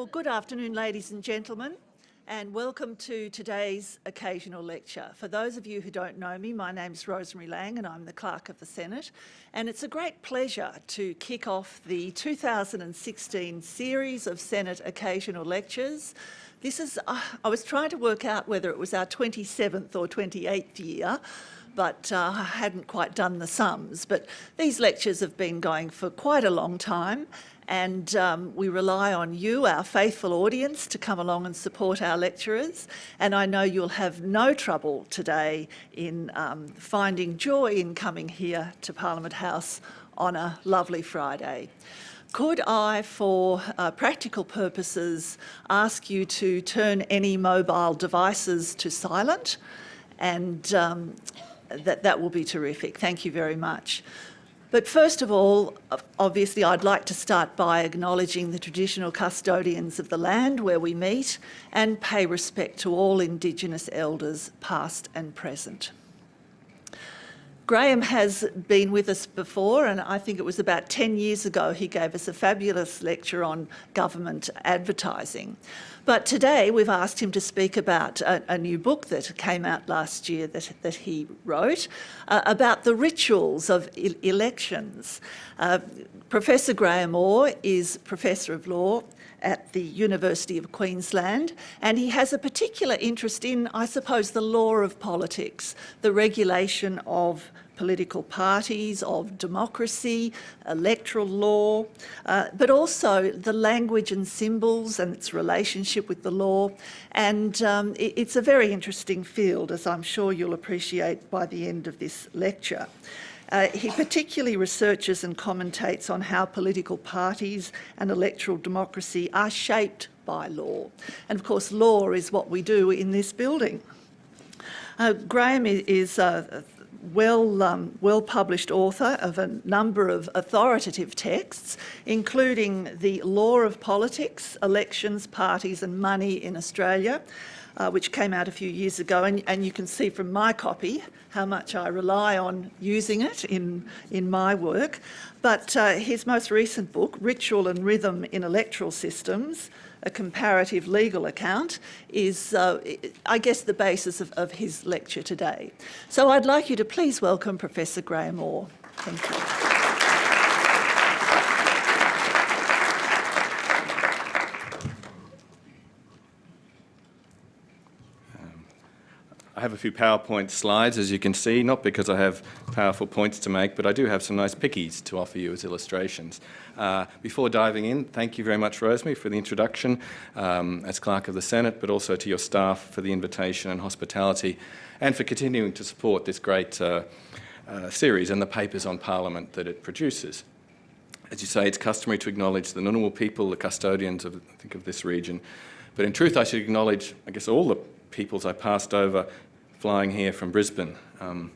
Well, good afternoon, ladies and gentlemen, and welcome to today's occasional lecture. For those of you who don't know me, my name's Rosemary Laing and I'm the Clerk of the Senate, and it's a great pleasure to kick off the 2016 series of Senate occasional lectures. This is, uh, I was trying to work out whether it was our 27th or 28th year, but uh, I hadn't quite done the sums. But these lectures have been going for quite a long time and um, we rely on you, our faithful audience, to come along and support our lecturers. And I know you'll have no trouble today in um, finding joy in coming here to Parliament House on a lovely Friday. Could I, for uh, practical purposes, ask you to turn any mobile devices to silent? And um, that, that will be terrific. Thank you very much. But first of all, obviously, I'd like to start by acknowledging the traditional custodians of the land where we meet and pay respect to all Indigenous elders, past and present. Graeme has been with us before and I think it was about 10 years ago he gave us a fabulous lecture on government advertising. But today we've asked him to speak about a, a new book that came out last year that, that he wrote uh, about the rituals of e elections. Uh, Professor Graeme Orr is Professor of Law at the University of Queensland and he has a particular interest in, I suppose, the law of politics, the regulation of political parties, of democracy, electoral law, uh, but also the language and symbols and its relationship with the law. And um, it, it's a very interesting field, as I'm sure you'll appreciate by the end of this lecture. Uh, he particularly researches and commentates on how political parties and electoral democracy are shaped by law. And of course, law is what we do in this building. Uh, Graeme is uh, well, um, well published author of a number of authoritative texts, including The Law of Politics, Elections, Parties and Money in Australia, uh, which came out a few years ago. And, and, you can see from my copy how much I rely on using it in, in my work. But uh, his most recent book, Ritual and Rhythm in Electoral Systems, a comparative legal account is, uh, I guess, the basis of, of his lecture today. So I'd like you to please welcome Professor Graeme Orr. Thank you. I have a few PowerPoint slides, as you can see, not because I have powerful points to make, but I do have some nice pickies to offer you as illustrations. Uh, before diving in, thank you very much, Rosemary, for the introduction um, as Clerk of the Senate, but also to your staff for the invitation and hospitality, and for continuing to support this great uh, uh, series and the papers on Parliament that it produces. As you say, it's customary to acknowledge the Ngunnawal people, the custodians of, I think, of this region, but in truth, I should acknowledge, I guess, all the peoples I passed over flying here from Brisbane. Um,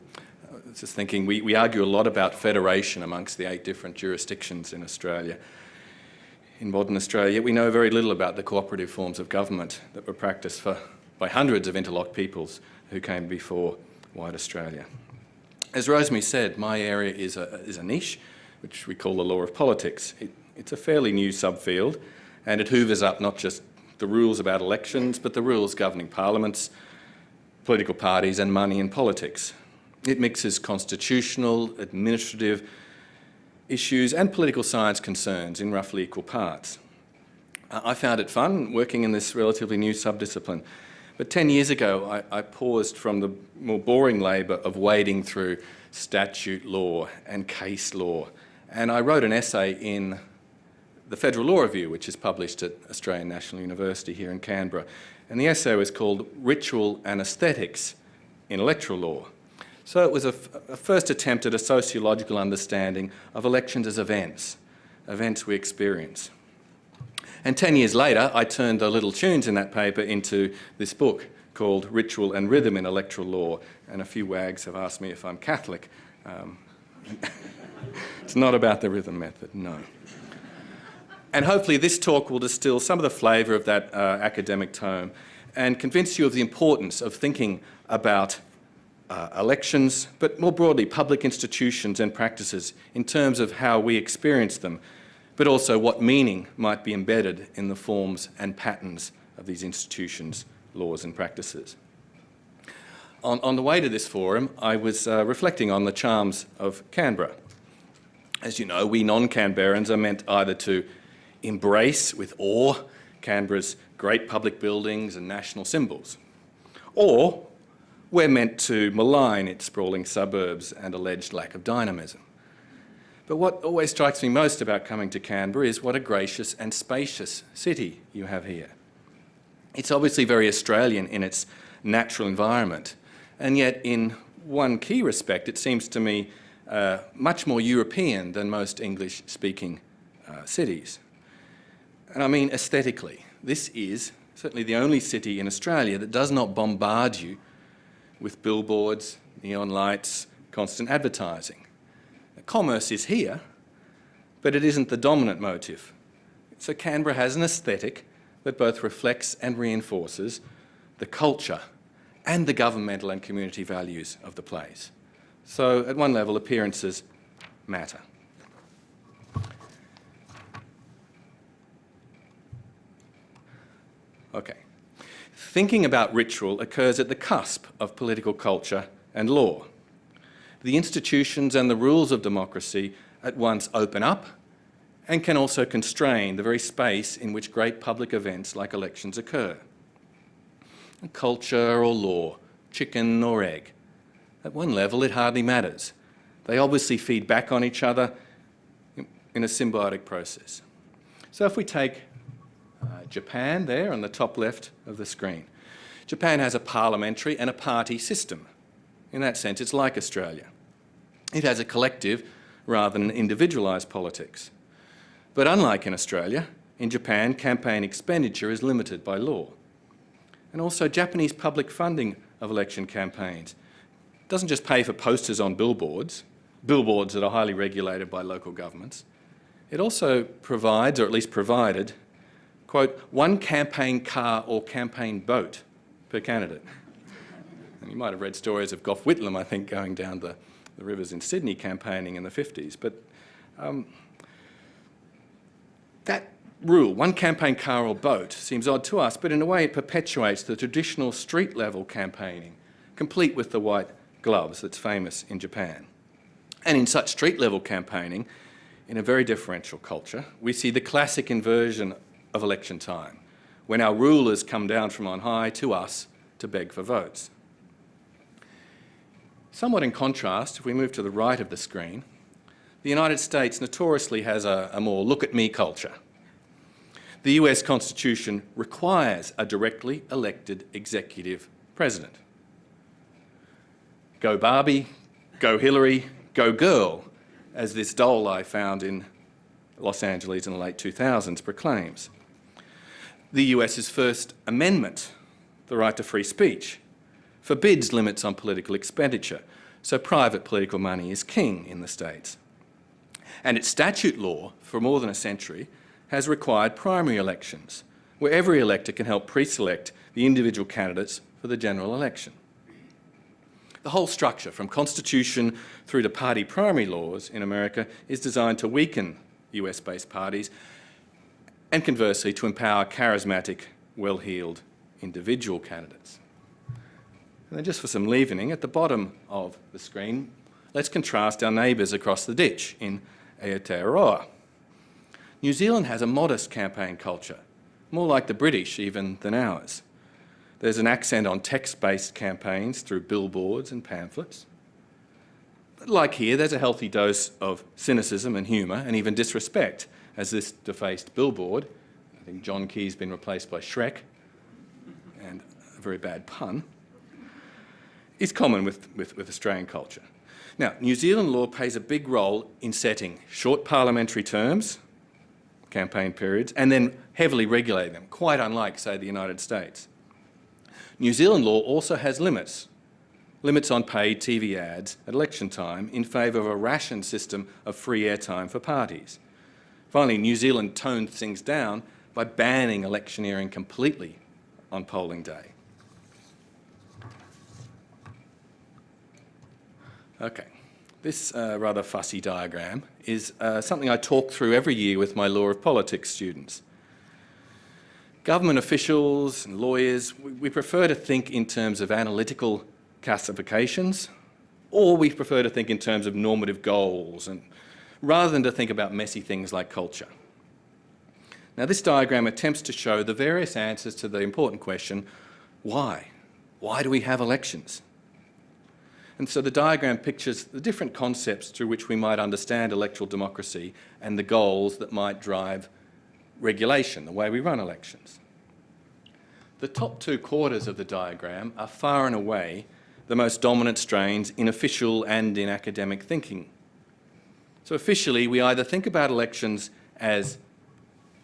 just thinking, we, we argue a lot about federation amongst the eight different jurisdictions in Australia. In modern Australia, we know very little about the cooperative forms of government that were practiced for, by hundreds of interlocked peoples who came before white Australia. As Rosemary said, my area is a, is a niche, which we call the law of politics. It, it's a fairly new subfield, and it hoovers up not just the rules about elections, but the rules governing parliaments, political parties and money in politics. It mixes constitutional, administrative issues and political science concerns in roughly equal parts. I found it fun working in this relatively new subdiscipline. But 10 years ago, I, I paused from the more boring labour of wading through statute law and case law. And I wrote an essay in the Federal Law Review, which is published at Australian National University here in Canberra, and the essay was called Ritual and Aesthetics in Electoral Law. So it was a, first attempt at a sociological understanding of elections as events, events we experience. And 10 years later, I turned the little tunes in that paper into this book called Ritual and Rhythm in Electoral Law. And a few wags have asked me if I'm Catholic. Um, it's not about the rhythm method, no. And hopefully this talk will distill some of the flavour of that uh, academic tome and convince you of the importance of thinking about uh, elections, but more broadly public institutions and practices in terms of how we experience them, but also what meaning might be embedded in the forms and patterns of these institutions, laws and practices. On, on the way to this forum, I was uh, reflecting on the charms of Canberra. As you know, we non-Canberrans are meant either to embrace with awe Canberra's great public buildings and national symbols, or we're meant to malign its sprawling suburbs and alleged lack of dynamism. But what always strikes me most about coming to Canberra is what a gracious and spacious city you have here. It's obviously very Australian in its natural environment, and yet in one key respect it seems to me uh, much more European than most English-speaking uh, cities. And I mean aesthetically. This is certainly the only city in Australia that does not bombard you with billboards, neon lights, constant advertising. Commerce is here, but it isn't the dominant motive. So Canberra has an aesthetic that both reflects and reinforces the culture and the governmental and community values of the place. So at one level, appearances matter. Okay. Thinking about ritual occurs at the cusp of political culture and law. The institutions and the rules of democracy at once open up and can also constrain the very space in which great public events like elections occur. Culture or law, chicken or egg. At one level, it hardly matters. They obviously feed back on each other in a symbiotic process. So if we take uh, Japan there on the top left of the screen, Japan has a parliamentary and a party system. In that sense, it's like Australia. It has a collective rather than an individualised politics. But unlike in Australia, in Japan, campaign expenditure is limited by law. And also Japanese public funding of election campaigns doesn't just pay for posters on billboards, billboards that are highly regulated by local governments. It also provides, or at least provided, quote, one campaign car or campaign boat per candidate. And you might have read stories of Gough Whitlam, I think, going down the, the rivers in Sydney campaigning in the 50s. But um, that rule, one campaign car or boat, seems odd to us, but in a way it perpetuates the traditional street-level campaigning, complete with the white gloves that's famous in Japan. And in such street-level campaigning, in a very differential culture, we see the classic inversion of election time, when our rulers come down from on high to us to beg for votes. Somewhat in contrast, if we move to the right of the screen, the United States notoriously has a, a more look-at-me culture. The US Constitution requires a directly elected executive president. Go Barbie, go Hillary, go girl, as this doll I found in Los Angeles in the late 2000s proclaims. The US's First Amendment, the right to free speech, forbids limits on political expenditure, so private political money is king in the States. And its statute law, for more than a century, has required primary elections, where every elector can help pre-select the individual candidates for the general election. The whole structure, from constitution through to party primary laws in America, is designed to weaken US-based parties and conversely to empower charismatic, well-heeled individual candidates. And then just for some leavening, at the bottom of the screen, let's contrast our neighbours across the ditch in Aotearoa. New Zealand has a modest campaign culture, more like the British even than ours. There's an accent on text-based campaigns through billboards and pamphlets. But like here, there's a healthy dose of cynicism and humour and even disrespect, as this defaced billboard, I think John Key's been replaced by Shrek, and a very bad pun, is common with, with, with Australian culture. Now, New Zealand law plays a big role in setting short parliamentary terms, campaign periods, and then heavily regulating them, quite unlike, say, the United States. New Zealand law also has limits, limits on paid TV ads at election time in favour of a ration system of free airtime for parties. Finally, New Zealand toned things down by banning electioneering completely on polling day. Okay, This uh, rather fussy diagram is uh, something I talk through every year with my law of politics students. Government officials and lawyers, we, we prefer to think in terms of analytical classifications, or we prefer to think in terms of normative goals, and rather than to think about messy things like culture. Now this diagram attempts to show the various answers to the important question, why? Why do we have elections? And so the diagram pictures the different concepts through which we might understand electoral democracy and the goals that might drive regulation, the way we run elections. The top two quarters of the diagram are far and away the most dominant strains in official and in academic thinking. So officially, we either think about elections as,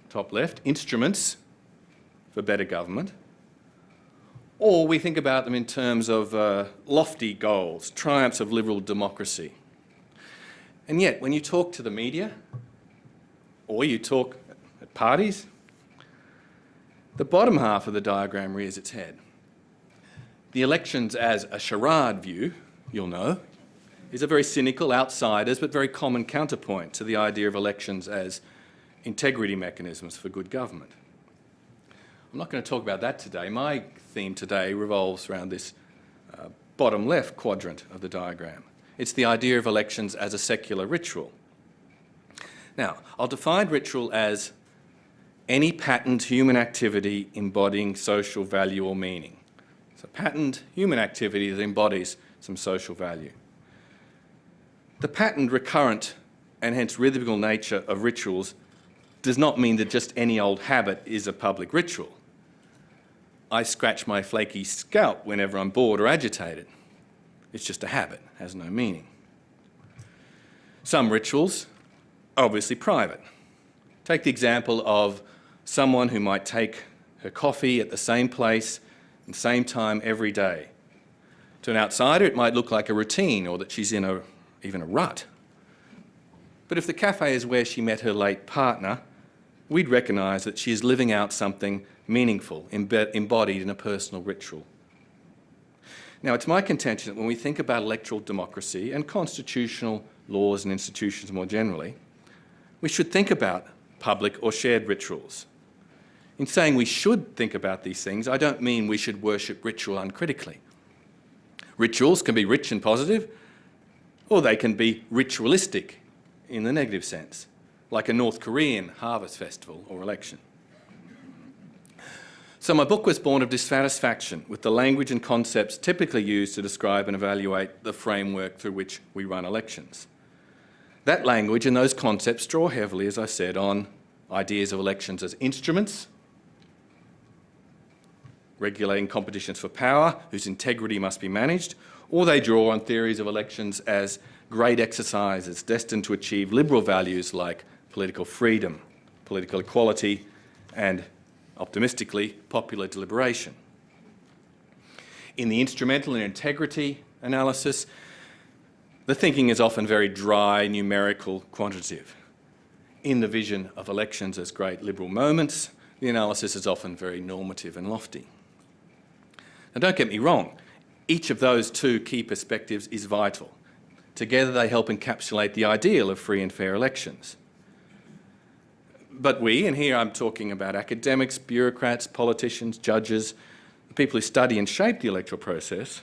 top left, instruments for better government, or we think about them in terms of uh, lofty goals, triumphs of liberal democracy. And yet, when you talk to the media, or you talk at parties, the bottom half of the diagram rears its head. The elections as a charade view, you'll know, is a very cynical, outsiders, but very common counterpoint to the idea of elections as integrity mechanisms for good government. I'm not going to talk about that today. My theme today revolves around this uh, bottom left quadrant of the diagram. It's the idea of elections as a secular ritual. Now, I'll define ritual as any patterned human activity embodying social value or meaning. So patterned human activity that embodies some social value. The patterned, recurrent, and hence rhythmical nature of rituals does not mean that just any old habit is a public ritual. I scratch my flaky scalp whenever I'm bored or agitated. It's just a habit, has no meaning. Some rituals are obviously private. Take the example of someone who might take her coffee at the same place and same time every day. To an outsider, it might look like a routine or that she's in a, even a rut. But if the cafe is where she met her late partner, we'd recognise that she is living out something meaningful, embodied in a personal ritual. Now, it's my contention that when we think about electoral democracy and constitutional laws and institutions more generally, we should think about public or shared rituals. In saying we should think about these things, I don't mean we should worship ritual uncritically. Rituals can be rich and positive, or they can be ritualistic in the negative sense, like a North Korean harvest festival or election. So my book was born of dissatisfaction with the language and concepts typically used to describe and evaluate the framework through which we run elections. That language and those concepts draw heavily, as I said, on ideas of elections as instruments, regulating competitions for power, whose integrity must be managed, or they draw on theories of elections as great exercises destined to achieve liberal values like political freedom, political equality, and optimistically, popular deliberation. In the instrumental and integrity analysis, the thinking is often very dry, numerical, quantitative. In the vision of elections as great liberal moments, the analysis is often very normative and lofty. Now don't get me wrong, each of those two key perspectives is vital. Together they help encapsulate the ideal of free and fair elections. But we, and here I'm talking about academics, bureaucrats, politicians, judges, people who study and shape the electoral process,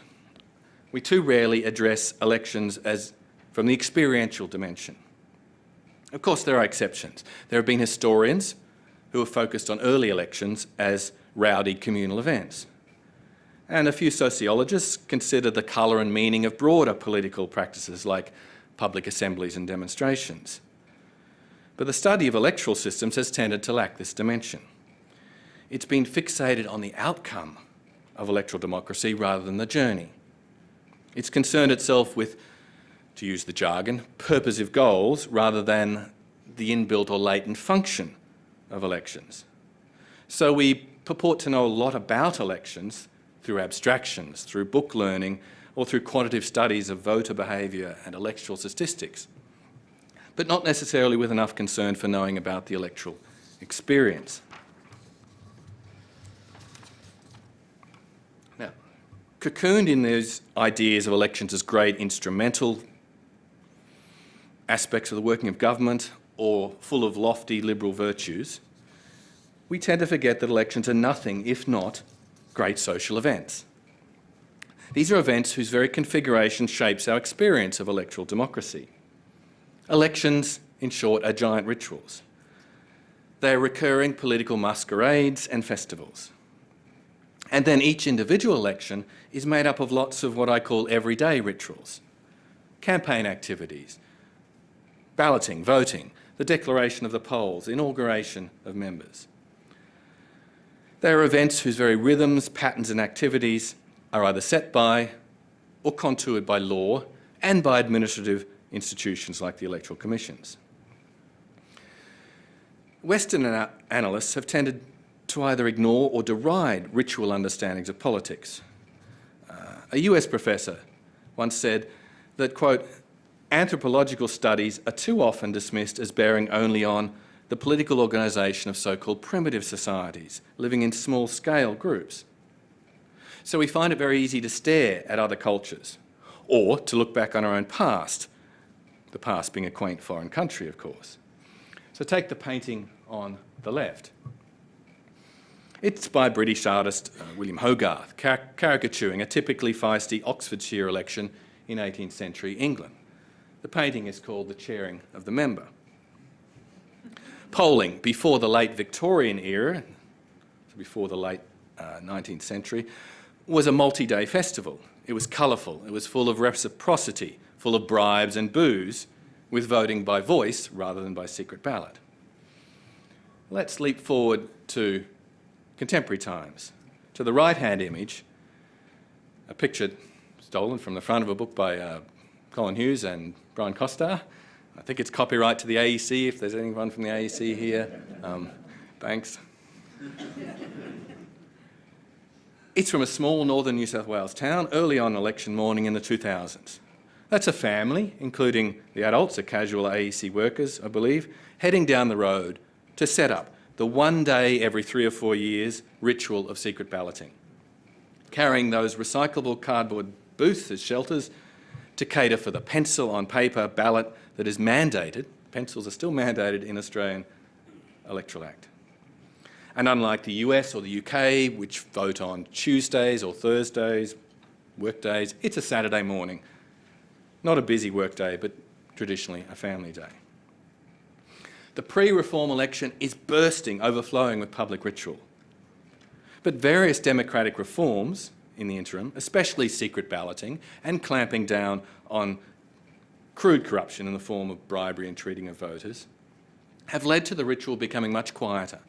we too rarely address elections as from the experiential dimension. Of course, there are exceptions. There have been historians who have focused on early elections as rowdy communal events. And a few sociologists consider the colour and meaning of broader political practices like public assemblies and demonstrations. But the study of electoral systems has tended to lack this dimension. It's been fixated on the outcome of electoral democracy rather than the journey. It's concerned itself with, to use the jargon, purposive goals rather than the inbuilt or latent function of elections. So we purport to know a lot about elections through abstractions, through book learning, or through quantitative studies of voter behaviour and electoral statistics but not necessarily with enough concern for knowing about the electoral experience. Now, cocooned in those ideas of elections as great instrumental aspects of the working of government or full of lofty liberal virtues, we tend to forget that elections are nothing if not great social events. These are events whose very configuration shapes our experience of electoral democracy. Elections, in short, are giant rituals. They are recurring political masquerades and festivals. And then each individual election is made up of lots of what I call everyday rituals. Campaign activities, balloting, voting, the declaration of the polls, inauguration of members. They are events whose very rhythms, patterns and activities are either set by or contoured by law and by administrative institutions like the electoral commissions. Western ana analysts have tended to either ignore or deride ritual understandings of politics. Uh, a US professor once said that, quote, anthropological studies are too often dismissed as bearing only on the political organisation of so-called primitive societies, living in small-scale groups. So we find it very easy to stare at other cultures, or to look back on our own past, the past being a quaint foreign country, of course. So take the painting on the left. It's by British artist uh, William Hogarth, car caricaturing a typically feisty Oxfordshire election in 18th century England. The painting is called The Chairing of the Member. Polling before the late Victorian era, before the late uh, 19th century, was a multi-day festival. It was colourful, it was full of reciprocity, full of bribes and booze, with voting by voice rather than by secret ballot. Let's leap forward to contemporary times. To the right-hand image, a picture stolen from the front of a book by uh, Colin Hughes and Brian Costar. I think it's copyright to the AEC, if there's anyone from the AEC here. Um, thanks. It's from a small northern New South Wales town early on election morning in the 2000s. That's a family, including the adults, the casual AEC workers, I believe, heading down the road to set up the one day every three or four years ritual of secret balloting, carrying those recyclable cardboard booths as shelters to cater for the pencil on paper ballot that is mandated, pencils are still mandated in Australian Electoral Act. And unlike the US or the UK, which vote on Tuesdays or Thursdays, workdays, it's a Saturday morning. Not a busy workday, but traditionally a family day. The pre-reform election is bursting, overflowing with public ritual. But various democratic reforms in the interim, especially secret balloting and clamping down on crude corruption in the form of bribery and treating of voters, have led to the ritual becoming much quieter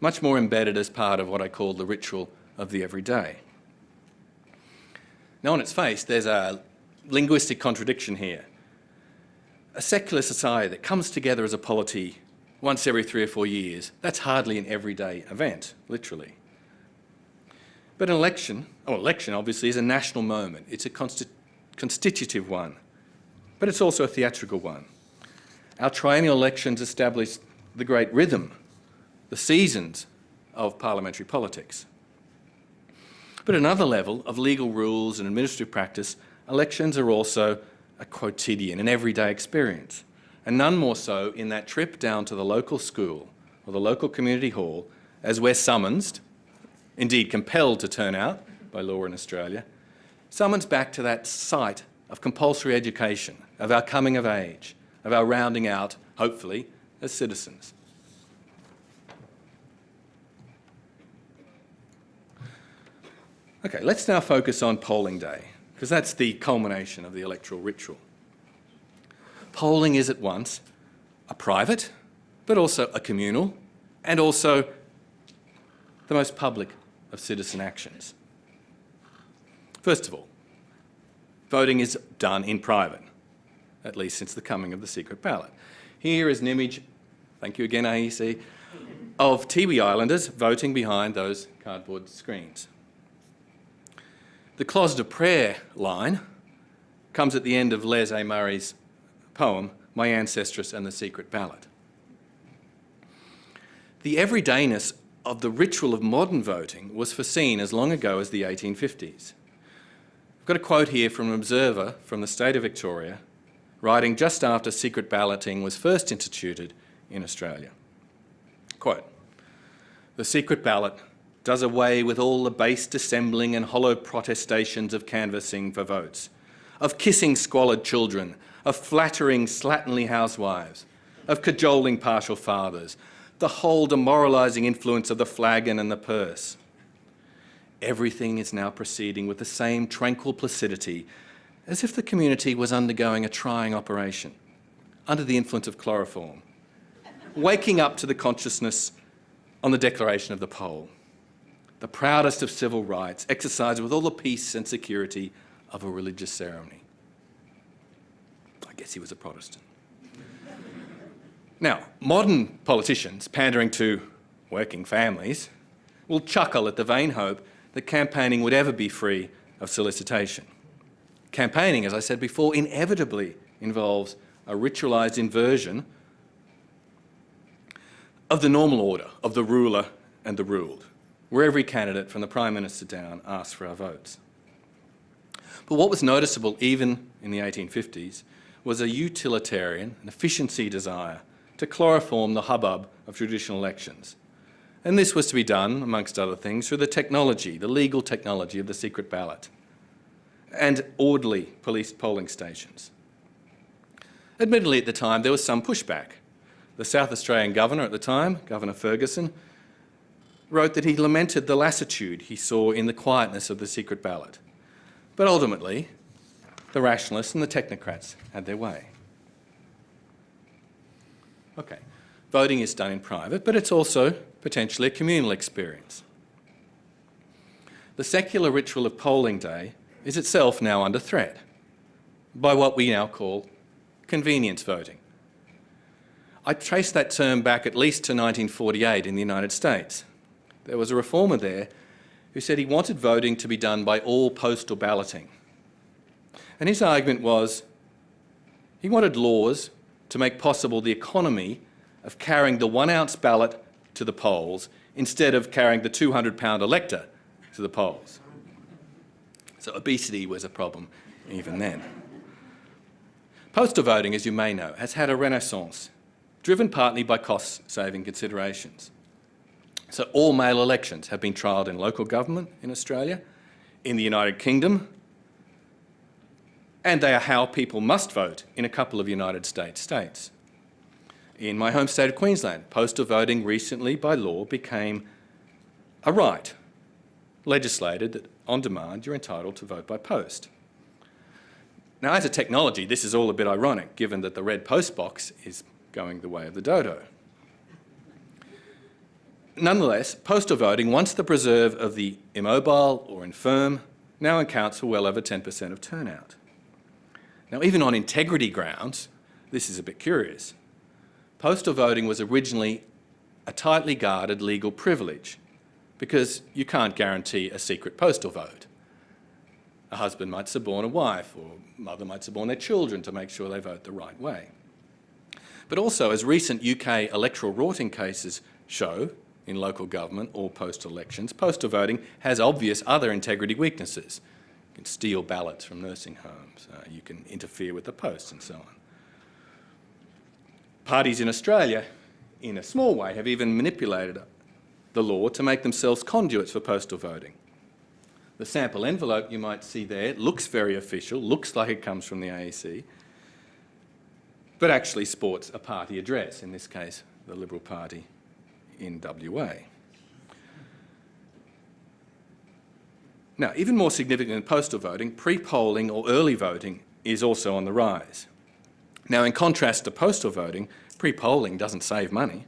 much more embedded as part of what I call the ritual of the everyday. Now on its face, there's a linguistic contradiction here. A secular society that comes together as a polity once every three or four years, that's hardly an everyday event, literally. But an election, oh, election obviously is a national moment. It's a consti constitutive one, but it's also a theatrical one. Our triennial elections establish the great rhythm the seasons of parliamentary politics. But at another level of legal rules and administrative practice, elections are also a quotidian, an everyday experience, and none more so in that trip down to the local school or the local community hall as we're summoned, indeed compelled to turn out by law in Australia, summons back to that site of compulsory education, of our coming of age, of our rounding out, hopefully, as citizens. Okay, let's now focus on polling day, because that's the culmination of the electoral ritual. Polling is at once a private, but also a communal, and also the most public of citizen actions. First of all, voting is done in private, at least since the coming of the secret ballot. Here is an image, thank you again AEC, of Tiwi Islanders voting behind those cardboard screens. The closet of prayer line comes at the end of Les A. Murray's poem, My Ancestress and the Secret Ballot. The everydayness of the ritual of modern voting was foreseen as long ago as the 1850s. I've got a quote here from an observer from the state of Victoria writing just after secret balloting was first instituted in Australia. Quote, the secret ballot does away with all the base dissembling and hollow protestations of canvassing for votes, of kissing squalid children, of flattering slatternly housewives, of cajoling partial fathers, the whole demoralising influence of the flagon and the purse. Everything is now proceeding with the same tranquil placidity as if the community was undergoing a trying operation under the influence of chloroform, waking up to the consciousness on the declaration of the poll the proudest of civil rights, exercised with all the peace and security of a religious ceremony. I guess he was a Protestant. Now, modern politicians pandering to working families will chuckle at the vain hope that campaigning would ever be free of solicitation. Campaigning, as I said before, inevitably involves a ritualised inversion of the normal order of the ruler and the ruled where every candidate from the Prime Minister down asks for our votes. But what was noticeable even in the 1850s was a utilitarian and efficiency desire to chloroform the hubbub of traditional elections. And this was to be done, amongst other things, through the technology, the legal technology of the secret ballot and orderly police polling stations. Admittedly, at the time, there was some pushback. The South Australian governor at the time, Governor Ferguson, wrote that he lamented the lassitude he saw in the quietness of the secret ballot. But ultimately, the rationalists and the technocrats had their way. Okay, voting is done in private, but it's also potentially a communal experience. The secular ritual of polling day is itself now under threat by what we now call convenience voting. I trace that term back at least to 1948 in the United States there was a reformer there who said he wanted voting to be done by all postal balloting. And his argument was he wanted laws to make possible the economy of carrying the one ounce ballot to the polls instead of carrying the 200 pound elector to the polls. So obesity was a problem even then. Postal voting, as you may know, has had a renaissance, driven partly by cost-saving considerations. So all mail elections have been trialled in local government in Australia, in the United Kingdom, and they are how people must vote in a couple of United States states. In my home state of Queensland, postal voting recently by law became a right, legislated that on demand you're entitled to vote by post. Now as a technology, this is all a bit ironic given that the red post box is going the way of the dodo. Nonetheless, postal voting, once the preserve of the immobile or infirm, now accounts for well over 10% of turnout. Now, even on integrity grounds, this is a bit curious. Postal voting was originally a tightly guarded legal privilege because you can't guarantee a secret postal vote. A husband might suborn a wife or a mother might suborn their children to make sure they vote the right way. But also, as recent UK electoral rorting cases show, in local government or post elections, postal voting has obvious other integrity weaknesses. Can steal ballots from nursing homes, uh, you can interfere with the post and so on. Parties in Australia, in a small way, have even manipulated the law to make themselves conduits for postal voting. The sample envelope you might see there looks very official, looks like it comes from the AEC, but actually sports a party address, in this case the Liberal Party in WA. Now, even more significant than postal voting, pre-polling or early voting is also on the rise. Now, in contrast to postal voting, pre-polling doesn't save money.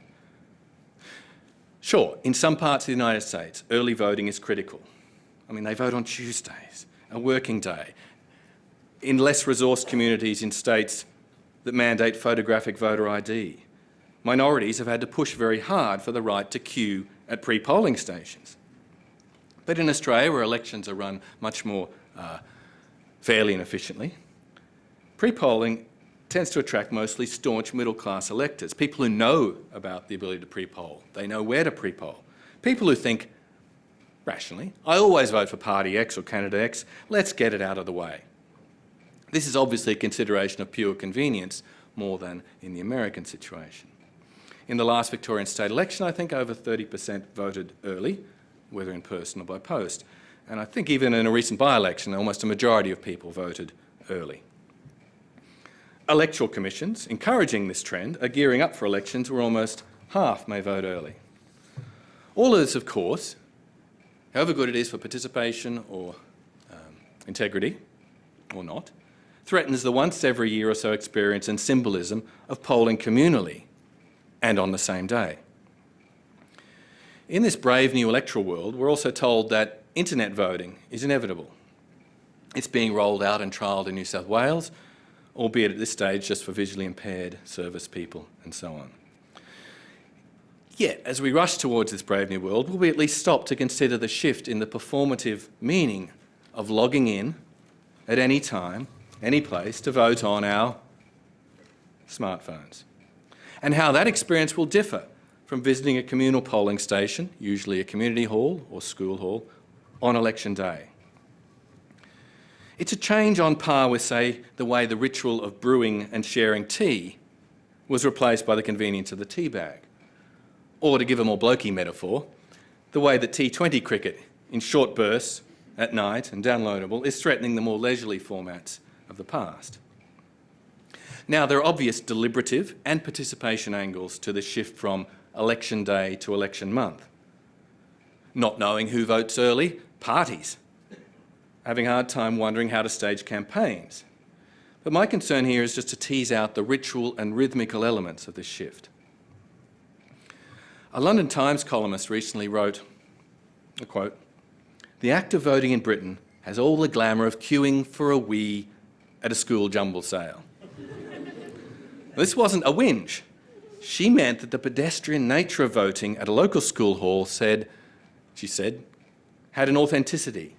Sure, in some parts of the United States, early voting is critical. I mean, they vote on Tuesdays, a working day. In less resourced communities in states that mandate photographic voter ID, minorities have had to push very hard for the right to queue at pre-polling stations. But in Australia, where elections are run much more uh, fairly and efficiently, pre-polling tends to attract mostly staunch middle-class electors, people who know about the ability to pre-poll. They know where to pre-poll. People who think, rationally, I always vote for party X or candidate X, let's get it out of the way. This is obviously a consideration of pure convenience more than in the American situation. In the last Victorian state election, I think over 30% voted early, whether in person or by post. And I think even in a recent by-election, almost a majority of people voted early. Electoral commissions, encouraging this trend, are gearing up for elections where almost half may vote early. All of this, of course, however good it is for participation or um, integrity, or not, threatens the once every year or so experience and symbolism of polling communally and on the same day. In this brave new electoral world, we're also told that internet voting is inevitable. It's being rolled out and trialled in New South Wales, albeit at this stage just for visually impaired service people and so on. Yet, as we rush towards this brave new world, will we at least stop to consider the shift in the performative meaning of logging in at any time, any place to vote on our smartphones? And how that experience will differ from visiting a communal polling station, usually a community hall or school hall, on election day. It's a change on par with, say, the way the ritual of brewing and sharing tea was replaced by the convenience of the tea bag. Or to give a more blokey metaphor, the way that T20 cricket in short bursts at night and downloadable is threatening the more leisurely formats of the past. Now, there are obvious deliberative and participation angles to the shift from election day to election month. Not knowing who votes early, parties. Having a hard time wondering how to stage campaigns. But my concern here is just to tease out the ritual and rhythmical elements of this shift. A London Times columnist recently wrote, a quote, the act of voting in Britain has all the glamour of queuing for a wee at a school jumble sale. this wasn't a whinge. She meant that the pedestrian nature of voting at a local school hall said, she said, had an authenticity,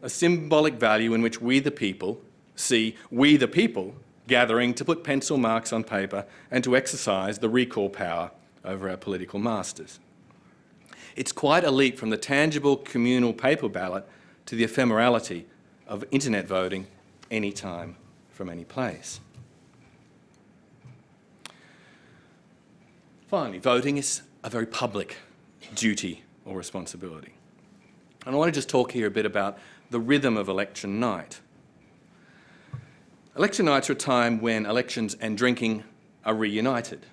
a symbolic value in which we the people see we the people gathering to put pencil marks on paper and to exercise the recall power over our political masters. It's quite a leap from the tangible communal paper ballot to the ephemerality of internet voting anytime from any place. Finally, voting is a very public duty or responsibility. And I want to just talk here a bit about the rhythm of election night. Election nights are a time when elections and drinking are reunited.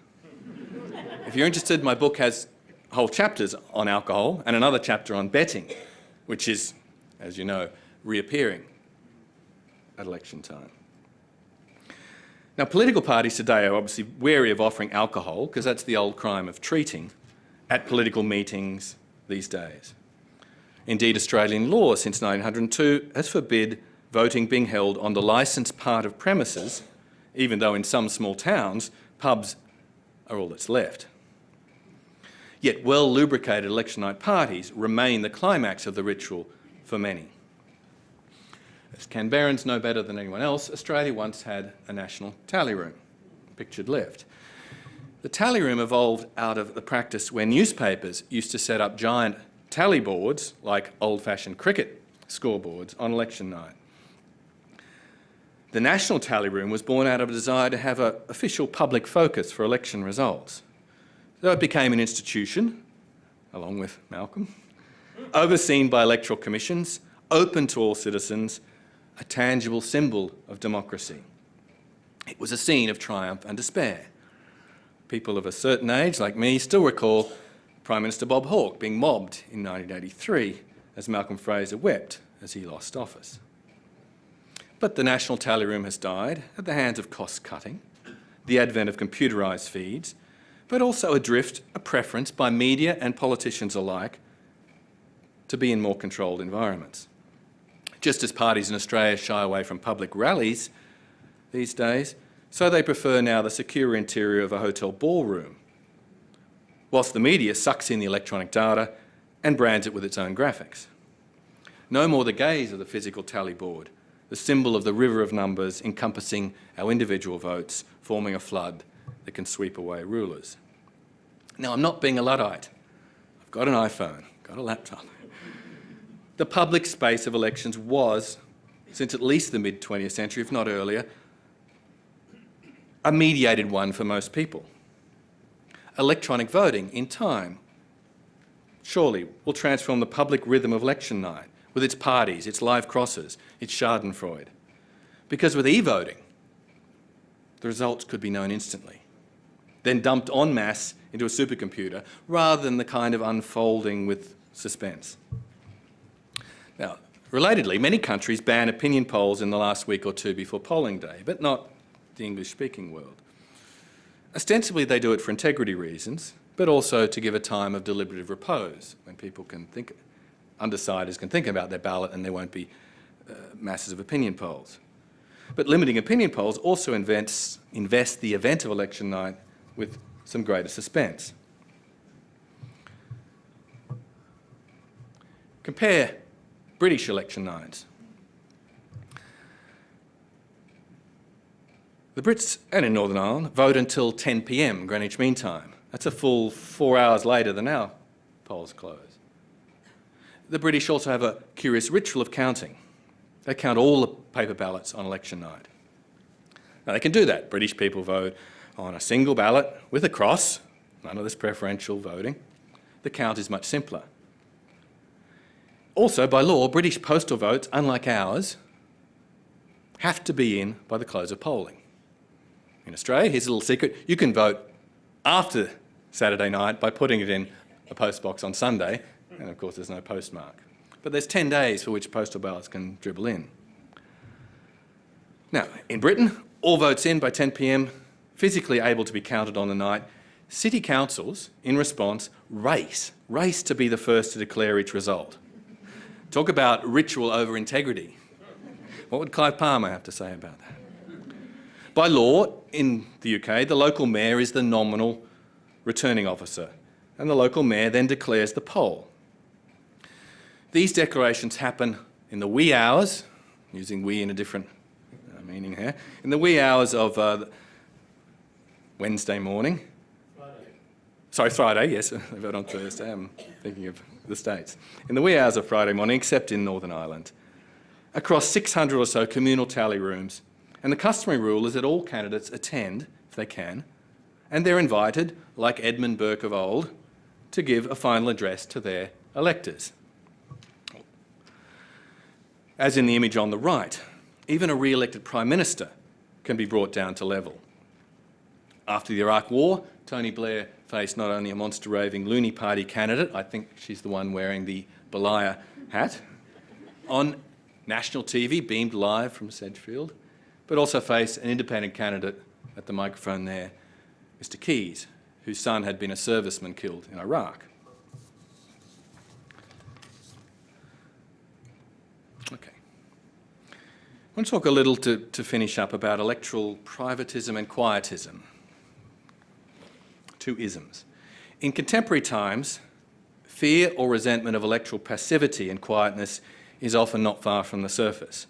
if you're interested, my book has whole chapters on alcohol and another chapter on betting, which is, as you know, reappearing at election time. Now, political parties today are obviously wary of offering alcohol, because that's the old crime of treating, at political meetings these days. Indeed, Australian law since 1902 has forbid voting being held on the licensed part of premises, even though in some small towns, pubs are all that's left. Yet well-lubricated election night parties remain the climax of the ritual for many. As Canberrans know better than anyone else, Australia once had a national tally room, pictured left. The tally room evolved out of the practice where newspapers used to set up giant tally boards, like old-fashioned cricket scoreboards, on election night. The National Tally Room was born out of a desire to have an official public focus for election results. So it became an institution, along with Malcolm, overseen by electoral commissions, open to all citizens, a tangible symbol of democracy. It was a scene of triumph and despair. People of a certain age, like me, still recall Prime Minister Bob Hawke being mobbed in 1983 as Malcolm Fraser wept as he lost office. But the National Tally Room has died at the hands of cost cutting, the advent of computerised feeds, but also a drift, a preference by media and politicians alike to be in more controlled environments. Just as parties in Australia shy away from public rallies these days, so they prefer now the secure interior of a hotel ballroom, whilst the media sucks in the electronic data and brands it with its own graphics. No more the gaze of the physical tally board, the symbol of the river of numbers encompassing our individual votes, forming a flood that can sweep away rulers. Now, I'm not being a Luddite. I've got an iPhone, got a laptop. The public space of elections was since at least the mid 20th century, if not earlier, a mediated one for most people. Electronic voting in time surely will transform the public rhythm of election night with its parties, its live crosses, its schadenfreude. Because with e-voting, the results could be known instantly, then dumped en masse into a supercomputer rather than the kind of unfolding with suspense. Now, relatedly, many countries ban opinion polls in the last week or two before polling day, but not the English-speaking world. Ostensibly, they do it for integrity reasons, but also to give a time of deliberative repose when people can think, undecideds can think about their ballot and there won't be uh, masses of opinion polls. But limiting opinion polls also invents, invests the event of election night with some greater suspense. Compare British election nights. The Brits, and in Northern Ireland, vote until 10 p.m. Greenwich Mean Time. That's a full four hours later than our polls close. The British also have a curious ritual of counting. They count all the paper ballots on election night. Now they can do that. British people vote on a single ballot with a cross, none of this preferential voting. The count is much simpler. Also, by law, British postal votes, unlike ours, have to be in by the close of polling. In Australia, here's a little secret, you can vote after Saturday night by putting it in a postbox on Sunday, and of course there's no postmark. But there's 10 days for which postal ballots can dribble in. Now, in Britain, all votes in by 10pm, physically able to be counted on the night. City councils, in response, race, race to be the first to declare each result. Talk about ritual over integrity. What would Clive Palmer have to say about that? By law, in the UK, the local mayor is the nominal returning officer, and the local mayor then declares the poll. These declarations happen in the wee hours, using wee in a different uh, meaning here, in the wee hours of uh, Wednesday morning. Friday. Sorry, Friday, yes, I vote on Thursday, I'm thinking of the States. In the wee hours of Friday morning, except in Northern Ireland, across 600 or so communal tally rooms. And the customary rule is that all candidates attend, if they can, and they're invited, like Edmund Burke of old, to give a final address to their electors. As in the image on the right, even a re-elected Prime Minister can be brought down to level. After the Iraq War, Tony Blair faced not only a monster raving loony party candidate, I think she's the one wearing the Belia hat, on national TV, beamed live from Sedgefield, but also face an independent candidate at the microphone there, Mr Keys, whose son had been a serviceman killed in Iraq. Okay. I want to talk a little to, to finish up about electoral privatism and quietism. Two isms. In contemporary times, fear or resentment of electoral passivity and quietness is often not far from the surface,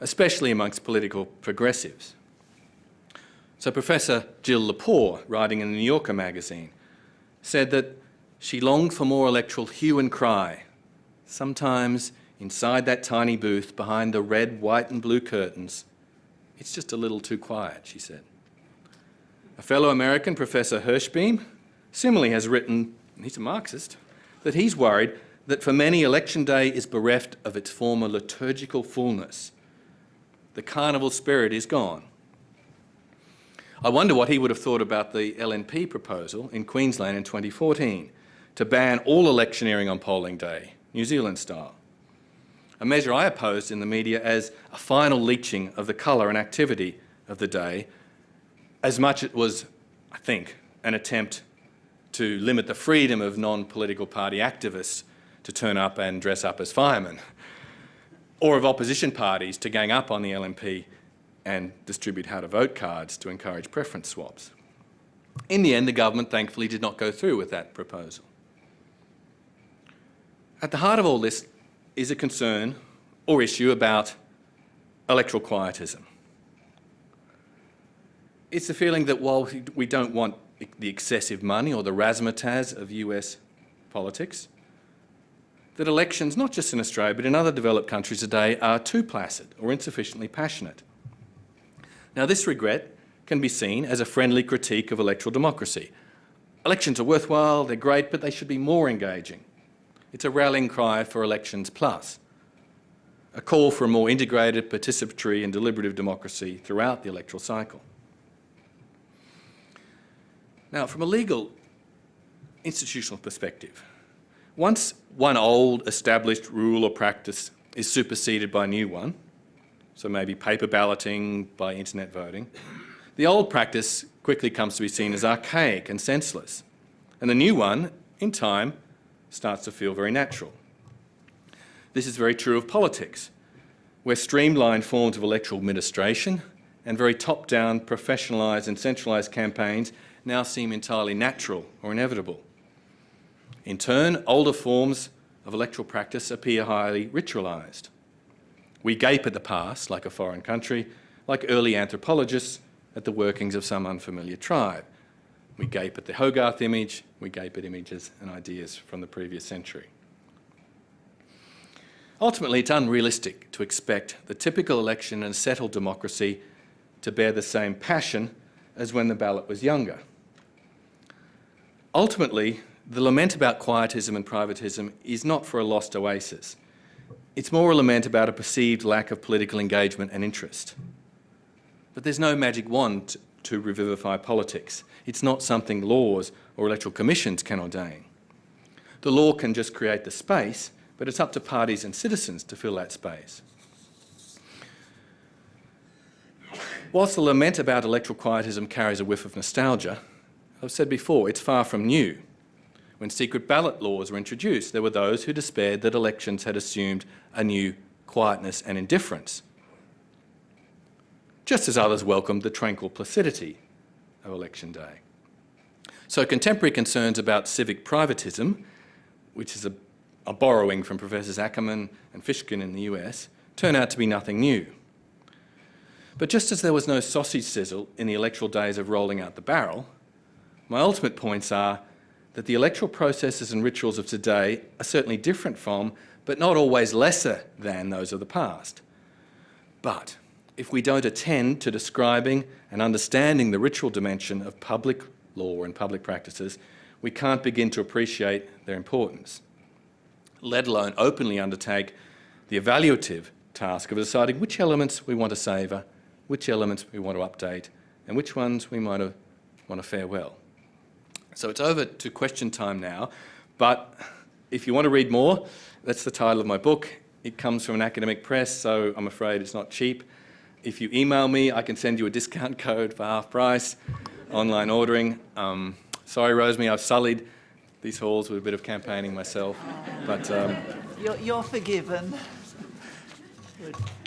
especially amongst political progressives. So Professor Jill Lepore, writing in the New Yorker magazine, said that she longed for more electoral hue and cry, sometimes inside that tiny booth behind the red, white and blue curtains. It's just a little too quiet, she said. A fellow American, Professor Hirschbeam, similarly has written, he's a Marxist, that he's worried that for many election day is bereft of its former liturgical fullness. The carnival spirit is gone. I wonder what he would have thought about the LNP proposal in Queensland in 2014 to ban all electioneering on polling day, New Zealand style. A measure I opposed in the media as a final leaching of the colour and activity of the day, as much it was, I think, an attempt to limit the freedom of non-political party activists to turn up and dress up as firemen, or of opposition parties to gang up on the LNP and distribute how to vote cards to encourage preference swaps. In the end, the government thankfully did not go through with that proposal. At the heart of all this is a concern or issue about electoral quietism. It's the feeling that while we don't want the excessive money or the razzmatazz of US politics, that elections, not just in Australia but in other developed countries today, are too placid or insufficiently passionate. Now this regret can be seen as a friendly critique of electoral democracy. Elections are worthwhile, they're great, but they should be more engaging. It's a rallying cry for elections plus, a call for a more integrated, participatory and deliberative democracy throughout the electoral cycle. Now, from a legal institutional perspective, once one old established rule or practice is superseded by a new one, so maybe paper balloting by internet voting, the old practice quickly comes to be seen as archaic and senseless, and the new one, in time, starts to feel very natural. This is very true of politics, where streamlined forms of electoral administration and very top-down, professionalised and centralised campaigns now seem entirely natural or inevitable. In turn, older forms of electoral practice appear highly ritualised. We gape at the past, like a foreign country, like early anthropologists at the workings of some unfamiliar tribe. We gape at the Hogarth image, we gape at images and ideas from the previous century. Ultimately, it's unrealistic to expect the typical election in a settled democracy to bear the same passion as when the ballot was younger. Ultimately, the lament about quietism and privatism is not for a lost oasis. It's more a lament about a perceived lack of political engagement and interest. But there's no magic wand to revivify politics. It's not something laws or electoral commissions can ordain. The law can just create the space, but it's up to parties and citizens to fill that space. Whilst the lament about electoral quietism carries a whiff of nostalgia, I've said before, it's far from new. When secret ballot laws were introduced, there were those who despaired that elections had assumed a new quietness and indifference, just as others welcomed the tranquil placidity of election day. So contemporary concerns about civic privatism, which is a, a borrowing from Professors Ackerman and Fishkin in the US, turn out to be nothing new. But just as there was no sausage sizzle in the electoral days of rolling out the barrel, my ultimate points are that the electoral processes and rituals of today are certainly different from, but not always lesser than those of the past. But if we don't attend to describing and understanding the ritual dimension of public law and public practices, we can't begin to appreciate their importance, let alone openly undertake the evaluative task of deciding which elements we want to savour, which elements we want to update, and which ones we might want to farewell. So it's over to question time now, but if you want to read more, that's the title of my book. It comes from an academic press, so I'm afraid it's not cheap. If you email me, I can send you a discount code for half price, online ordering. Um, sorry, Rosemary, I've sullied these halls with a bit of campaigning myself, but... Um, you're, you're forgiven. Good.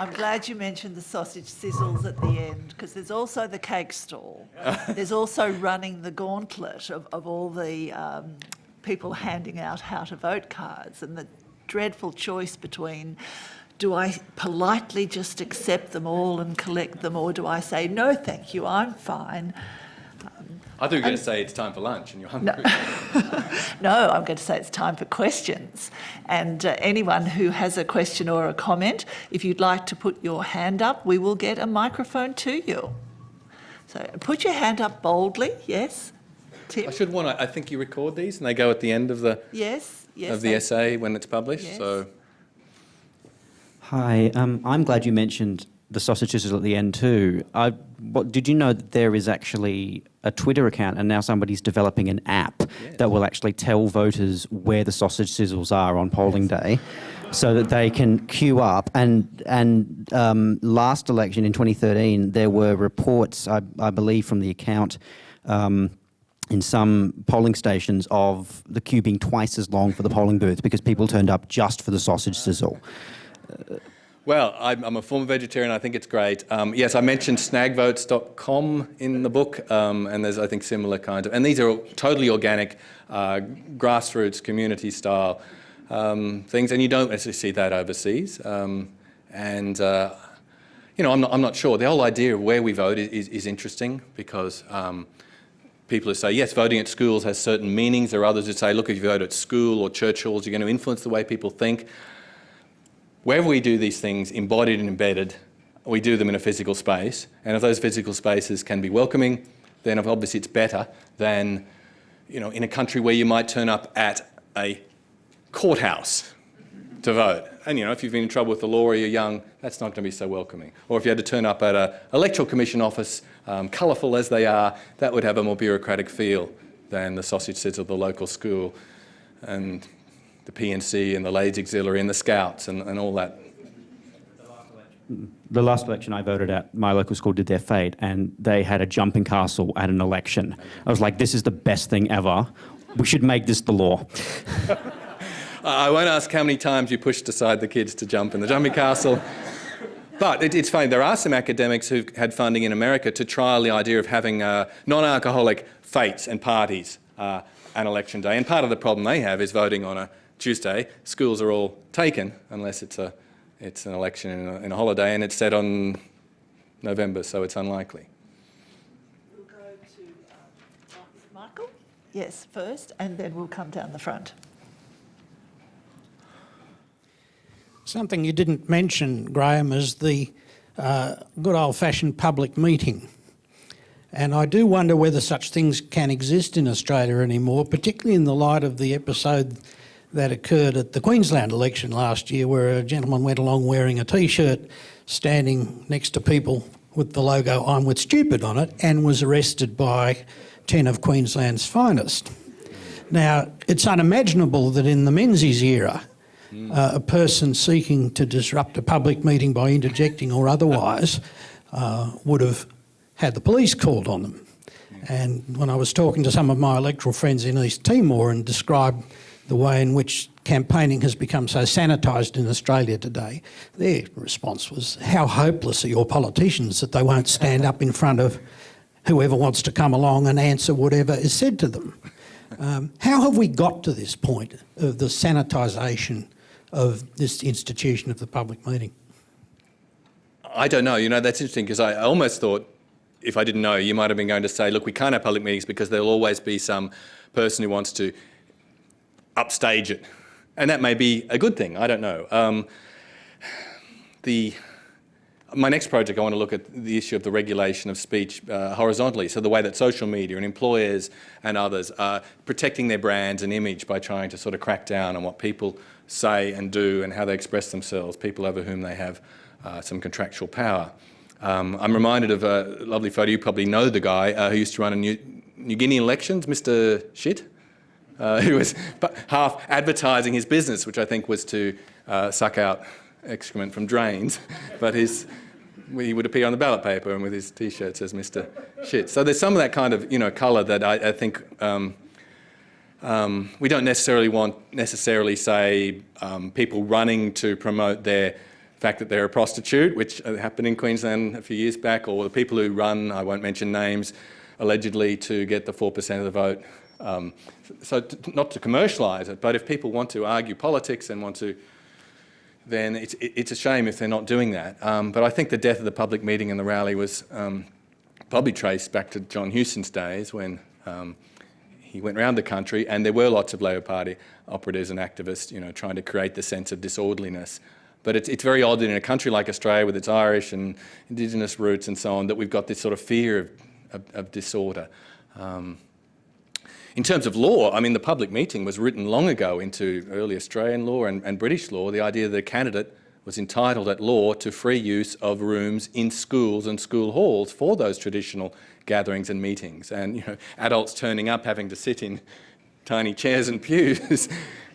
I'm glad you mentioned the sausage sizzles at the end because there's also the cake stall. there's also running the gauntlet of, of all the um, people handing out how to vote cards and the dreadful choice between do I politely just accept them all and collect them or do I say, no, thank you, I'm fine. I thought you were going to say it's time for lunch and you're hungry. No, no I'm going to say it's time for questions. And uh, anyone who has a question or a comment, if you'd like to put your hand up, we will get a microphone to you. So put your hand up boldly, yes. Tim? I should want to, I think you record these and they go at the end of the, yes, yes, of the essay when it's published. Yes. So. Hi, um, I'm glad you mentioned the sausage sausages at the end too. I, what, did you know that there is actually a Twitter account and now somebody's developing an app yes. that will actually tell voters where the sausage sizzles are on polling yes. day so that they can queue up. And, and um, last election in 2013, there were reports, I, I believe from the account, um, in some polling stations of the queue being twice as long for the polling booth because people turned up just for the sausage sizzle. Uh, well, I'm, I'm, a former vegetarian. I think it's great. Um, yes, I mentioned snagvotes.com in the book, um, and there's, I think, similar kinds of, and these are totally organic, uh, grassroots, community-style um, things, and you don't actually see that overseas. Um, and, uh, you know, I'm not, I'm not sure. The whole idea of where we vote is, is, is interesting because um, people who say, yes, voting at schools has certain meanings. There are others who say, look, if you vote at school or church halls, you're going to influence the way people think. Wherever we do these things, embodied and embedded, we do them in a physical space. And if those physical spaces can be welcoming, then obviously it's better than, you know, in a country where you might turn up at a courthouse to vote. And you know, if you've been in trouble with the law or you're young, that's not going to be so welcoming. Or if you had to turn up at an electoral commission office, um, colourful as they are, that would have a more bureaucratic feel than the sausage sizzle of the local school and the P&C and the Ladies Auxiliary and the Scouts and, and all that. The last election I voted at, my local school did their fete, and they had a jumping castle at an election. I was like, this is the best thing ever. We should make this the law. I won't ask how many times you pushed aside the kids to jump in the jumping castle. But it, it's funny, there are some academics who've had funding in America to trial the idea of having uh, non-alcoholic fetes and parties uh, on election day. And part of the problem they have is voting on a Tuesday. Schools are all taken unless it's, a, it's an election in a, in a holiday and it's set on November, so it's unlikely. We'll go to um, Michael. Yes, first, and then we'll come down the front. Something you didn't mention, Graeme, is the uh, good old-fashioned public meeting. And I do wonder whether such things can exist in Australia anymore, particularly in the light of the episode that occurred at the Queensland election last year, where a gentleman went along wearing a T-shirt, standing next to people with the logo I'm with stupid on it, and was arrested by 10 of Queensland's finest. Now, it's unimaginable that in the Menzies era, uh, a person seeking to disrupt a public meeting by interjecting or otherwise uh, would have had the police called on them. And when I was talking to some of my electoral friends in East Timor and described the way in which campaigning has become so sanitised in Australia today, their response was, how hopeless are your politicians that they won't stand up in front of whoever wants to come along and answer whatever is said to them. Um, how have we got to this point of the sanitisation of this institution of the public meeting? I don't know. You know, that's interesting because I almost thought, if I didn't know, you might have been going to say, look, we can't have public meetings because there'll always be some person who wants to upstage it. And that may be a good thing. I don't know. Um, the, my next project, I want to look at the issue of the regulation of speech uh, horizontally. So the way that social media and employers and others are protecting their brands and image by trying to sort of crack down on what people say and do and how they express themselves, people over whom they have uh, some contractual power. Um, I'm reminded of a lovely photo, you probably know the guy uh, who used to run in New, New Guinea elections, Mr Shit, uh, who was half advertising his business, which I think was to uh, suck out excrement from drains, but his, he would appear on the ballot paper and with his t-shirt says Mr Shit. So there's some of that kind of, you know, colour that I, I think um, um, we don't necessarily want necessarily say um, people running to promote their fact that they're a prostitute, which happened in Queensland a few years back, or the people who run, I won't mention names, allegedly to get the 4% of the vote. Um, so not to commercialise it, but if people want to argue politics and want to, then it's, it's a shame if they're not doing that. Um, but I think the death of the public meeting and the rally was um, probably traced back to John Hewson's days when um, he went around the country and there were lots of Labor Party operatives and activists, you know, trying to create the sense of disorderliness. But it's, it's very odd that in a country like Australia with its Irish and Indigenous roots and so on, that we've got this sort of fear of, of, of disorder. In terms of law, I mean, the public meeting was written long ago into early Australian law and, and British law, the idea that a candidate was entitled at law to free use of rooms in schools and school halls for those traditional gatherings and meetings. And you know, adults turning up having to sit in tiny chairs and pews.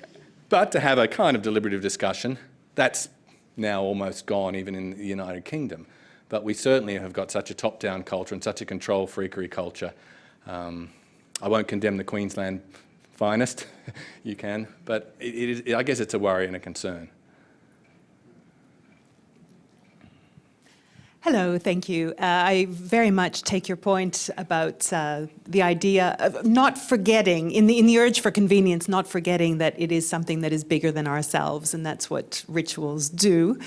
but to have a kind of deliberative discussion, that's now almost gone even in the United Kingdom. But we certainly have got such a top-down culture and such a control freakery culture. Um, I won't condemn the Queensland finest, you can, but it, it, I guess it's a worry and a concern. Hello, thank you. Uh, I very much take your point about uh, the idea of not forgetting, in the, in the urge for convenience, not forgetting that it is something that is bigger than ourselves, and that's what rituals do.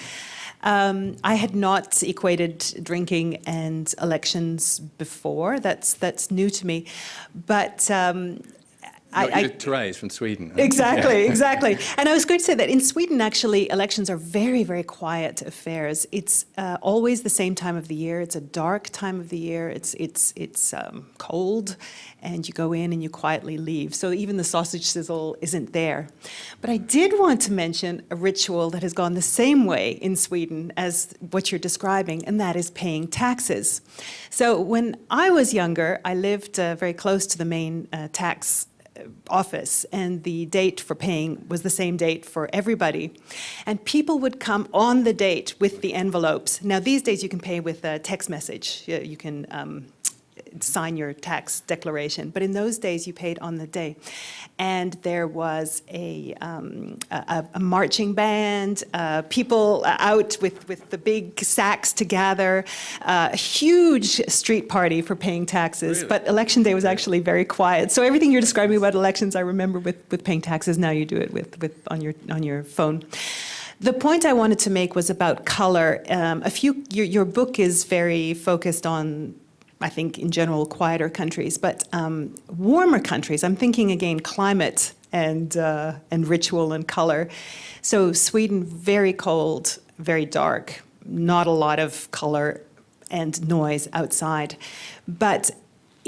Um, I had not equated drinking and elections before. That's that's new to me, but. Um, I, I, Therese from Sweden. Exactly, yeah. exactly. And I was going to say that in Sweden, actually, elections are very, very quiet affairs. It's uh, always the same time of the year. It's a dark time of the year. It's it's it's um, cold, and you go in and you quietly leave. So even the sausage sizzle isn't there. But I did want to mention a ritual that has gone the same way in Sweden as what you're describing, and that is paying taxes. So when I was younger, I lived uh, very close to the main uh, tax office and the date for paying was the same date for everybody. And people would come on the date with the envelopes. Now these days you can pay with a text message. You can um, sign your tax declaration. But in those days, you paid on the day. And there was a, um, a, a, marching band, uh, people out with, with the big sacks to gather, uh, a huge street party for paying taxes. Really? But election day was actually very quiet. So everything you're describing about elections, I remember with, with paying taxes. Now you do it with, with on, your, on your phone. The point I wanted to make was about color. Um, a few, your, your book is very focused on I think in general quieter countries, but um, warmer countries, I'm thinking again climate and, uh, and ritual and color. So Sweden, very cold, very dark, not a lot of color and noise outside. But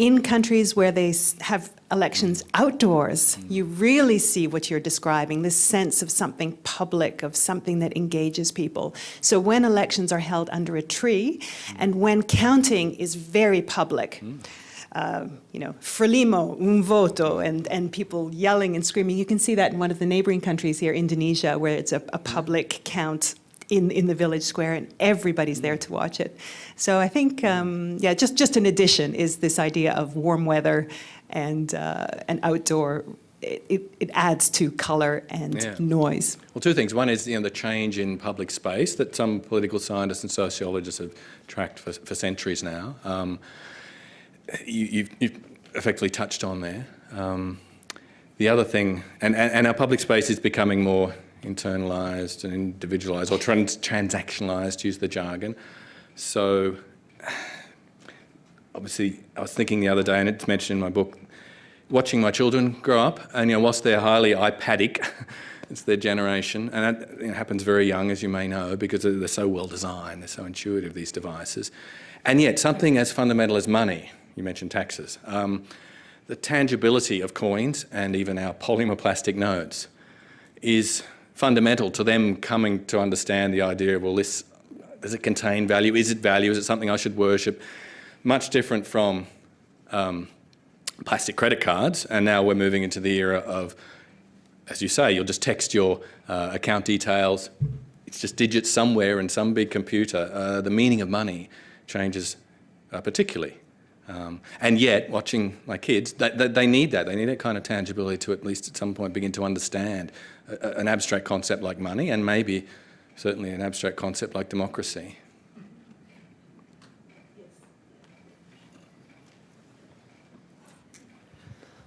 in countries where they have elections outdoors, mm. you really see what you're describing, this sense of something public, of something that engages people. So when elections are held under a tree, mm. and when counting is very public, mm. uh, you know, frelimo, un voto, and, and people yelling and screaming. You can see that in one of the neighboring countries here, Indonesia, where it's a, a public count in, in the village square and everybody's there to watch it. So I think, um, yeah, just, just an addition is this idea of warm weather and, uh, and outdoor it, it, adds to colour and yeah. noise. Well, two things. One is you know, the change in public space that some political scientists and sociologists have tracked for, for centuries now. Um, you, have effectively touched on there. Um, the other thing, and, and, and, our public space is becoming more internalised and individualised or trans transactionalised, use the jargon. So obviously I was thinking the other day, and it's mentioned in my book, watching my children grow up, and you know, whilst they're highly iPadic, it's their generation, and that you know, happens very young, as you may know, because they're so well designed, they're so intuitive, these devices. And yet, something as fundamental as money, you mentioned taxes, um, the tangibility of coins and even our polymer plastic notes is fundamental to them coming to understand the idea of, well, this, does it contain value? Is it value? Is it something I should worship? Much different from um, plastic credit cards, and now we're moving into the era of, as you say, you'll just text your uh, account details. It's just digits somewhere in some big computer. Uh, the meaning of money changes uh, particularly. Um, and yet, watching my kids, they, they, they, need that. They need that kind of tangibility to at least at some point begin to understand an abstract concept like money and maybe certainly an abstract concept like democracy.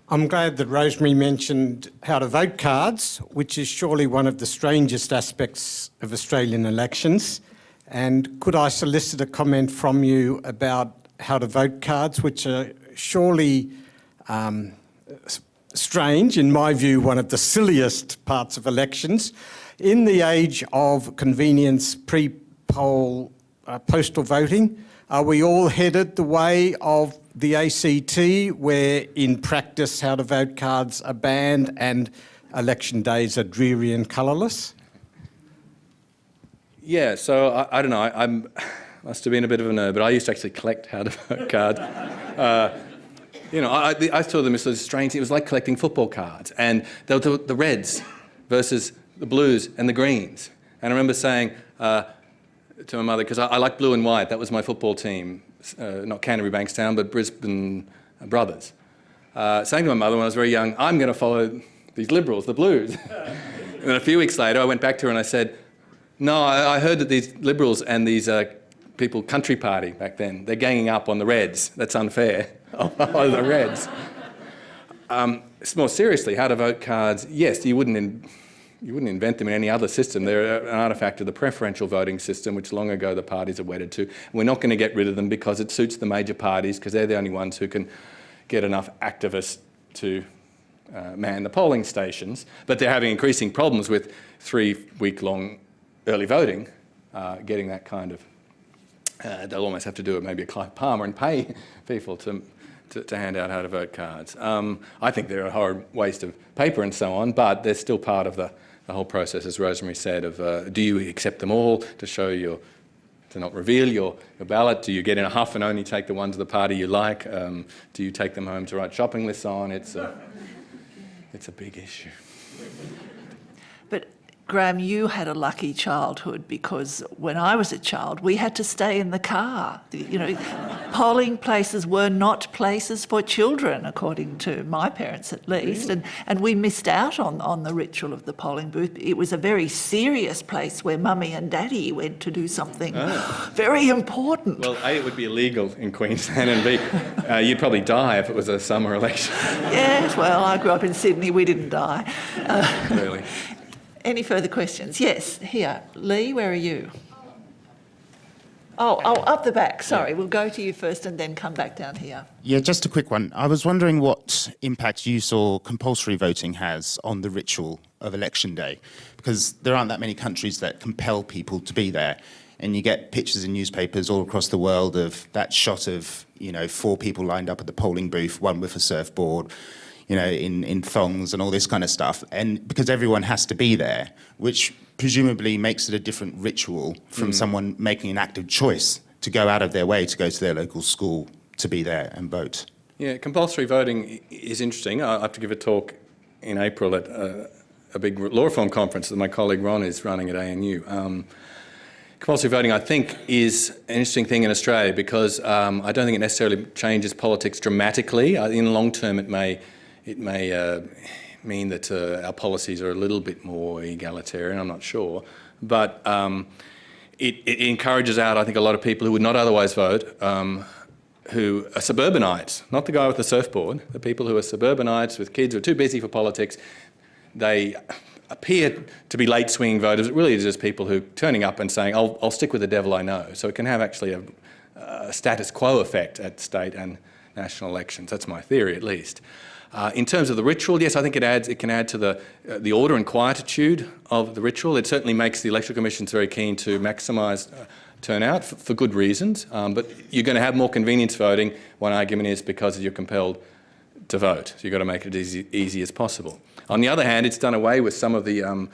I'm glad that Rosemary mentioned how to vote cards, which is surely one of the strangest aspects of Australian elections. And could I solicit a comment from you about how to vote cards, which are surely um, strange, in my view, one of the silliest parts of elections. In the age of convenience pre-poll uh, postal voting, are we all headed the way of the ACT, where in practice how to vote cards are banned and election days are dreary and colourless? Yeah, so I, I don't know, I I'm, must have been a bit of a nerd, but I used to actually collect how to vote cards. Uh, you know, I, I saw them as sort of strange. It was like collecting football cards. And they were the, the Reds versus the Blues and the Greens. And I remember saying uh, to my mother, because I, I like blue and white, that was my football team, uh, not Canterbury Bankstown, but Brisbane Brothers. Uh, saying to my mother when I was very young, I'm going to follow these Liberals, the Blues. and then a few weeks later, I went back to her and I said, no, I, I heard that these Liberals and these uh, people, Country Party back then, they're ganging up on the Reds. That's unfair. oh, the Reds. Um, more seriously, how to vote cards, yes, you wouldn't, in, you wouldn't invent them in any other system. They're an artifact of the preferential voting system, which long ago the parties are wedded to. We're not going to get rid of them because it suits the major parties, because they're the only ones who can get enough activists to uh, man the polling stations. But they're having increasing problems with three-week-long early voting, uh, getting that kind of. Uh, they'll almost have to do it maybe a Clive Palmer and pay people to to, to hand out how to vote cards. Um, I think they're a horrid waste of paper and so on, but they're still part of the, the whole process, as Rosemary said, of uh, do you accept them all to show your, to not reveal your, your ballot? Do you get in a huff and only take the ones of the party you like? Um, do you take them home to write shopping lists on? It's a, it's a big issue. But Graeme, you had a lucky childhood because when I was a child, we had to stay in the car. You know, polling places were not places for children, according to my parents at least, and, and we missed out on, on the ritual of the polling booth. It was a very serious place where mummy and daddy went to do something very important. Well, A, it would be illegal in Queensland, and B, uh, you'd probably die if it was a summer election. yes, well, I grew up in Sydney, we didn't die. Uh, really. Any further questions? Yes, here. Lee, where are you? Oh, oh, up the back. Sorry, we'll go to you first and then come back down here. Yeah, just a quick one. I was wondering what impact you saw compulsory voting has on the ritual of election day, because there aren't that many countries that compel people to be there. And you get pictures in newspapers all across the world of that shot of, you know, four people lined up at the polling booth, one with a surfboard, you know, in, in thongs and all this kind of stuff. And because everyone has to be there, which presumably makes it a different ritual from Mm. someone making an active choice to go out of their way to go to their local school to be there and vote. Yeah, compulsory voting is interesting. I have to give a talk in April at uh, a big law reform conference that my colleague Ron is running at ANU. Um, compulsory voting, I think, is an interesting thing in Australia because um, I don't think it necessarily changes politics dramatically. In the long term, it may, it may uh, mean that uh, our policies are a little bit more egalitarian. I'm not sure, but um, it, it encourages out, I think, a lot of people who would not otherwise vote. Um, who are suburbanites, not the guy with the surfboard, the people who are suburbanites with kids who are too busy for politics. They appear to be late swinging voters. It really is just people who turning up and saying, I'll, I'll stick with the devil I know. So it can have actually a, a status quo effect at state and national elections. That's my theory, at least. Uh, in terms of the ritual, yes, I think it adds. It can add to the uh, the order and quietude of the ritual. It certainly makes the electoral commissions very keen to maximise uh, turnout for, for good reasons. Um, but you're going to have more convenience voting. One argument is because you're compelled to vote. So you've got to make it as easy, easy as possible. On the other hand, it's done away with some of the um,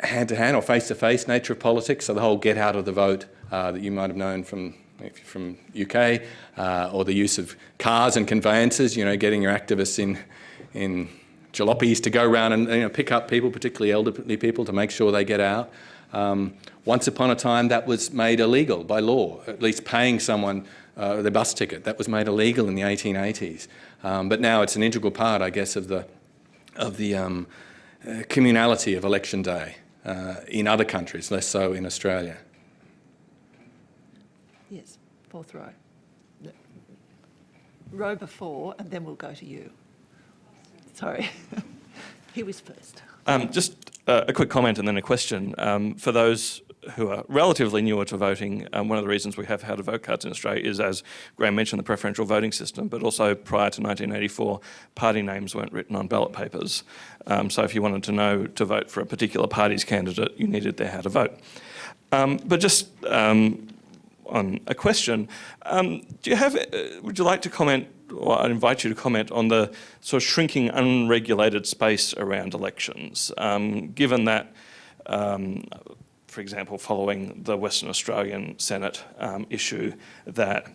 hand-to-hand or face-to-face nature of politics. So the whole get out of the vote uh, that you might have known from if you're from UK, uh, or the use of cars and conveyances. You know, getting your activists in in jalopies to go around and you know, pick up people, particularly elderly people, to make sure they get out. Um, once upon a time, that was made illegal by law. At least paying someone uh, their bus ticket that was made illegal in the 1880s. Um, but now it's an integral part, I guess, of the of the um, uh, communality of election day uh, in other countries, less so in Australia. Fourth row. Row before, and then we'll go to you. Sorry. he was first. Um, just uh, a quick comment and then a question. Um, for those who are relatively newer to voting, um, one of the reasons we have to vote cards in Australia is, as Graeme mentioned, the preferential voting system, but also prior to 1984, party names weren't written on ballot papers. Um, so if you wanted to know to vote for a particular party's candidate, you needed their how to vote. Um, but just um, on a question, um, do you have, uh, would you like to comment, or I'd invite you to comment on the sort of shrinking unregulated space around elections, um, given that, um, for example, following the Western Australian Senate um, issue, that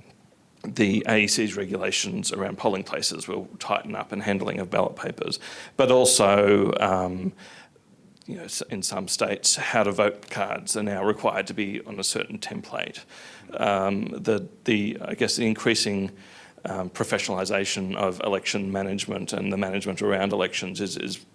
the AEC's regulations around polling places will tighten up and handling of ballot papers, but also um, you know, in some states, how to vote cards are now required to be on a certain template. Um, the, the, I guess the increasing um, professionalisation of election management and the management around elections is, is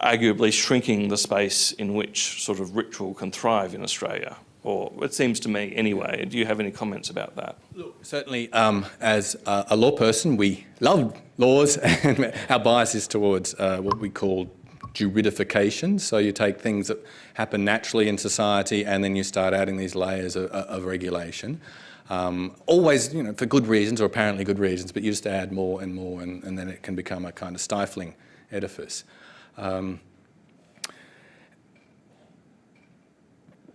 arguably shrinking the space in which sort of ritual can thrive in Australia. Or it seems to me anyway. Do you have any comments about that? Look, certainly, um, as a, a law person, we love laws, and our bias is towards uh, what we call juridification. So you take things that happen naturally in society and then you start adding these layers of, of regulation. Um, always, you know, for good reasons or apparently good reasons, but you just add more and more and, and then it can become a kind of stifling edifice. Um,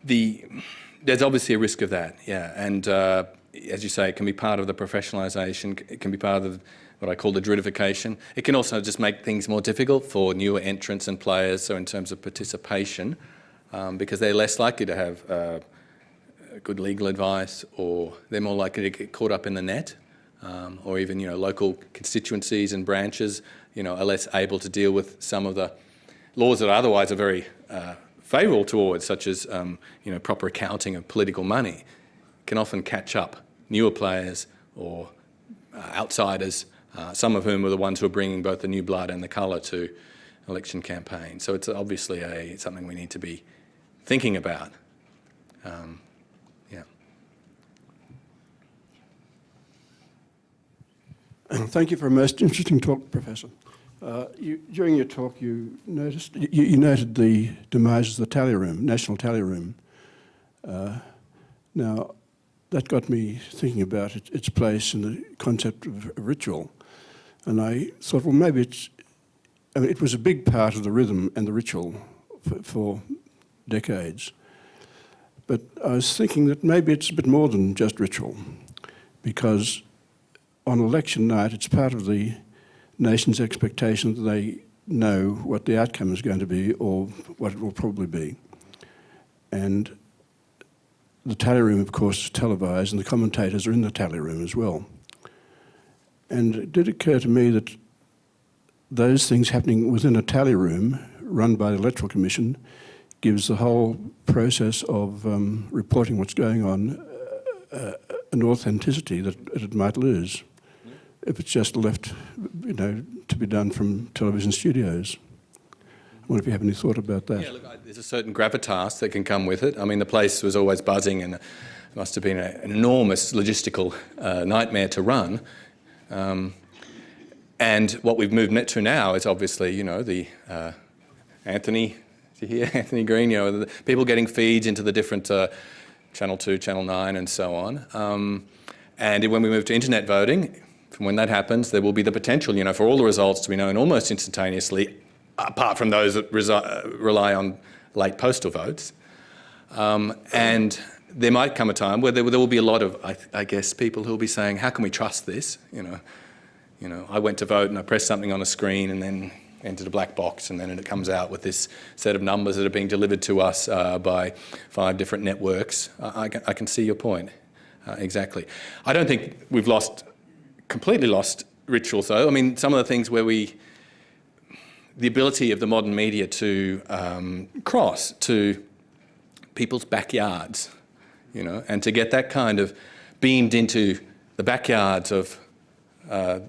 the, there's obviously a risk of that, yeah, and uh, as you say, it can be part of the professionalisation, it can be part of what I call the juridification. It can also just make things more difficult for newer entrants and players, so in terms of participation, um, because they're less likely to have uh, good legal advice or they're more likely to get caught up in the net um, or even, you know, local constituencies and branches, you know, are less able to deal with some of the laws that otherwise are very uh, favourable towards, such as, um, you know, proper accounting of political money, can often catch up newer players or uh, outsiders, uh, some of whom are the ones who are bringing both the new blood and the colour to election campaigns. So it's obviously a, something we need to be thinking about. Um, yeah. Thank you for a most interesting talk, Professor. Uh, you, during your talk, you noticed you, you, noted the demise of the tally room, National Tally Room. Uh, now, that got me thinking about it, its place in the concept of ritual, and I thought, well, maybe it's. I mean, it was a big part of the rhythm and the ritual for, for decades. But I was thinking that maybe it's a bit more than just ritual, because on election night, it's part of the nation's expectation that they know what the outcome is going to be or what it will probably be. And the tally room, of course, is televised, and the commentators are in the tally room as well. And it did occur to me that those things happening within a tally room run by the Electoral Commission gives the whole process of um, reporting what's going on uh, an authenticity that it might lose if it's just left, you know, to be done from television studios. I wonder if you have any thought about that. Yeah, look, I, there's a certain gravitas that can come with it. I mean, the place was always buzzing and it must have been a, an enormous logistical uh, nightmare to run. Um, and what we've moved to now is obviously, you know, the uh, Anthony, you hear Anthony Green, you know, the people getting feeds into the different uh, Channel 2, Channel 9 and so on. Um, and when we move to internet voting, from when that happens, there will be the potential, you know, for all the results to be known almost instantaneously, apart from those that rely on late postal votes. Um, and there might come a time where there, will be a lot of, I, I, guess, people who will be saying, how can we trust this? You know, you know, I went to vote and I pressed something on a screen and then entered a black box and then it comes out with this set of numbers that are being delivered to us uh, by five different networks. I, I, can, I can see your point, uh, exactly. I don't think we've lost completely lost rituals though. I mean, some of the things where we, the ability of the modern media to um, cross to people's backyards, you know, and to get that kind of beamed into the backyards of uh,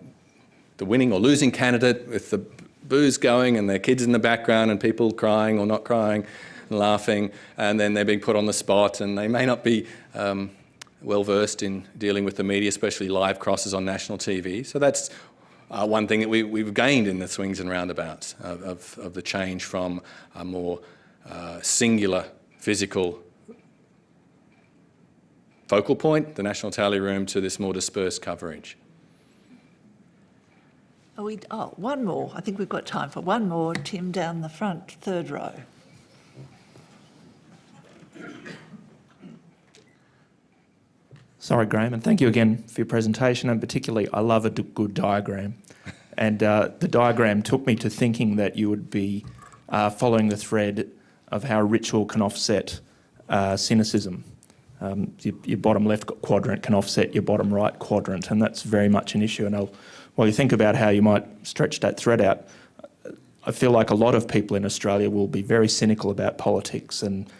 the winning or losing candidate with the booze going and their kids in the background and people crying or not crying and laughing and then they're being put on the spot and they may not be um, well versed in dealing with the media, especially live crosses on national TV. So that's uh, one thing that we, have gained in the swings and roundabouts of, of, of the change from a more uh, singular physical focal point, the National Tally Room, to this more dispersed coverage. Oh, we, oh, one more. I think we've got time for one more. Tim down the front, third row. Sorry, Graeme, and thank you again for your presentation. And particularly, I love a good diagram. And uh, the diagram took me to thinking that you would be uh, following the thread of how ritual can offset uh, cynicism. Um, your, your, bottom left quadrant can offset your bottom right quadrant, and that's very much an issue. And I'll, while you think about how you might stretch that thread out, I feel like a lot of people in Australia will be very cynical about politics, and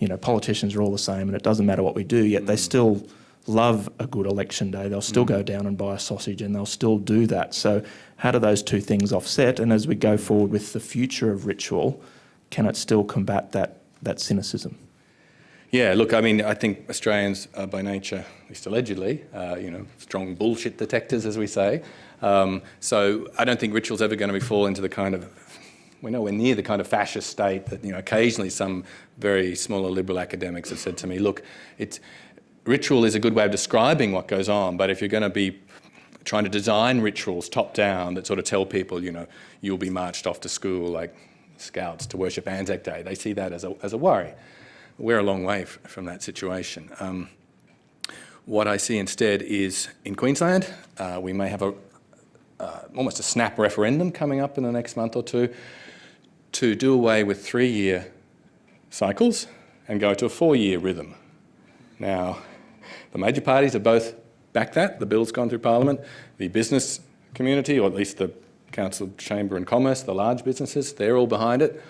you know, politicians are all the same, and it doesn't matter what we do. Yet they still love a good election day. They'll still mm. go down and buy a sausage and they'll still do that. So how do those two things offset? And as we go forward with the future of ritual, can it still combat that, that cynicism? Yeah, look, I mean, I think Australians are by nature, at least allegedly, uh, you know, strong bullshit detectors, as we say. Um, so I don't think ritual's ever going to be fall into the kind of we're nowhere near the kind of fascist state that, you know, occasionally some very smaller liberal academics have said to me, look, it's, ritual is a good way of describing what goes on, but if you're going to be trying to design rituals top down that sort of tell people, you know, you'll be marched off to school like scouts to worship Anzac Day, they see that as a, as a worry. We're a long way from that situation. Um, what I see instead is in Queensland, uh, we may have a, uh, almost a snap referendum coming up in the next month or two to do away with three-year cycles and go to a four-year rhythm. Now, the major parties have both backed that. The bill's gone through Parliament. The business community, or at least the Council Chamber and Commerce, the large businesses, they're all behind it.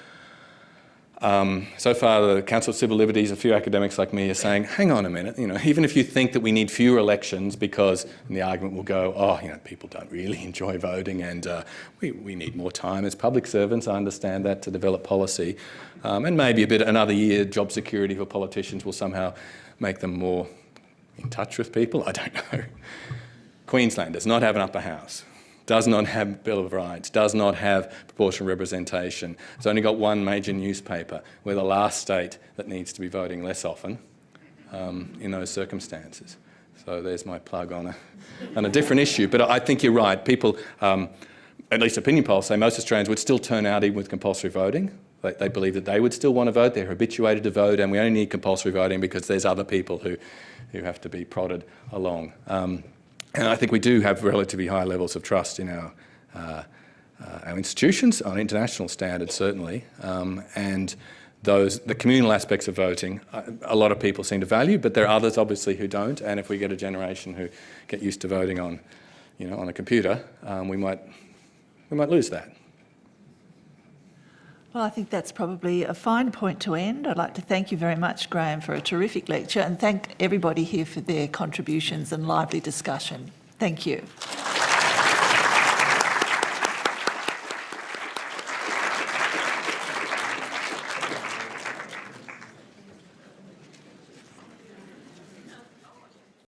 Um, so far, the Council of Civil Liberties, a few academics like me are saying, hang on a minute, you know, even if you think that we need fewer elections because, and the argument will go, oh, you know, people don't really enjoy voting and uh, we, we need more time as public servants, I understand that, to develop policy. Um, and maybe a bit, another year, job security for politicians will somehow make them more in touch with people, I don't know. Queensland does not have an upper house does not have Bill of Rights, does not have proportional representation. It's only got one major newspaper. We're the last state that needs to be voting less often um, in those circumstances. So there's my plug on a, on a different issue. But I think you're right. People, um, at least opinion polls say most Australians would still turn out even with compulsory voting. They, they believe that they would still want to vote. They're habituated to vote, and we only need compulsory voting because there's other people who, who have to be prodded along. Um, and I think we do have relatively high levels of trust in our, uh, uh, our institutions, on international standards certainly, um, and those the communal aspects of voting. uh, A lot of people seem to value, but there are others obviously who don't. And if we get a generation who get used to voting on, you know, on a computer, um, we might we might lose that. Well, I think that's probably a fine point to end. I'd like to thank you very much, Graeme, for a terrific lecture and thank everybody here for their contributions and lively discussion. Thank you.